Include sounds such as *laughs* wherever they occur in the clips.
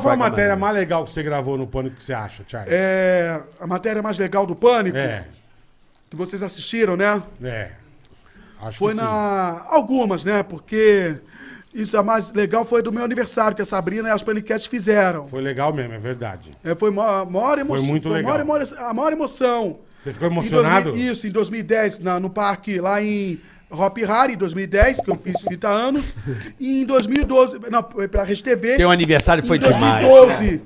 qual foi a matéria mais legal que você gravou no Pânico que você acha, Charles? É, a matéria mais legal do Pânico, É, que vocês assistiram, né? é. Acho Foi que sim. na. Algumas, né? Porque isso a mais legal foi do meu aniversário, que a Sabrina e as Paniquetes fizeram. Foi legal mesmo, é verdade. É, foi a maior emoção. muito legal. A maior, a maior emoção. Você ficou Em emocionado? 2000 isso, em 2010, na- no parque lá em Hop Hari, em 2010, que eu fiz 30 anos. *laughs* e em 2012, não, pra Rede TV. Teu aniversário foi em demais. 2012,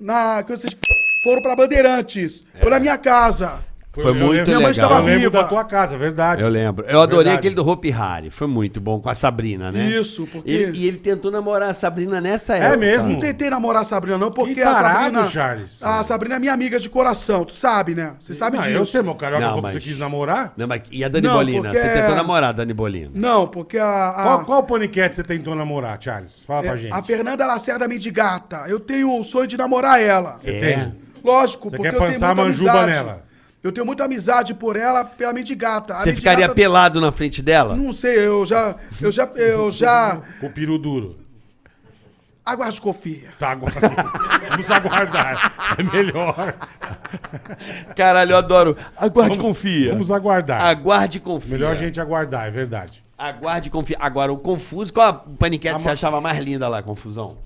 na, que vocês foram pra Bandeirantes. Foi na minha casa. Foi muito lembro- Minha mãe legal. estava viva. da tua casa, verdade. Eu lembro. Eu adorei Verdade. aquele do Hopi Hari. Foi muito bom com a Sabrina, né? Isso, porque- Ele- e ele tentou namorar a Sabrina nessa época. mesmo? Não tentei namorar a Sabrina, não, porque Que a Sabrina. Charles. A Sabrina é minha amiga de coração, tu sabe, né? Você sabe Ah, disso. eu sei, meu carioca, Não, mas- você quis namorar. Não, mas e a Dani Não, Bolina? porque Você é- tentou namorar a Dani Bolina? Não, porque a. a... Qual, qual paniquete você tentou namorar, Charles? Fala pra é, gente. a Fernanda Lacerda Mendigata. Eu tenho o sonho de namorar ela. Você É. tem? Lógico, Você porque quer eu tenho muita a manjuba amizade. nela? Eu tenho muita amizade por ela, pela Mendigata. A Você ficaria pelado na frente dela? Não sei, eu já. Eu já. Eu já. *laughs* Com o peru duro. Aguarde confia. Tá, agora. Vamos aguardar. É melhor. Caralho, eu adoro. Aguarde e Vamos- confia. Vamos aguardar. Aguarde e confia. Melhor a gente aguardar, é verdade. Aguarde e confia. Agora, o Confuso, qual a paniquete A você ma- achava mais linda lá, Confusão?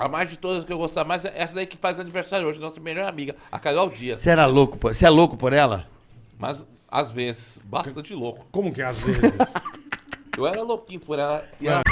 A mais de todas que eu gostava mais é essa daí que faz aniversário hoje, nossa melhor amiga, a Carol Dias. Você era louco por... Você é louco por ela? Mas, às vezes, bastante louco. Como que é às vezes? Eu era louquinho por ela. E ela...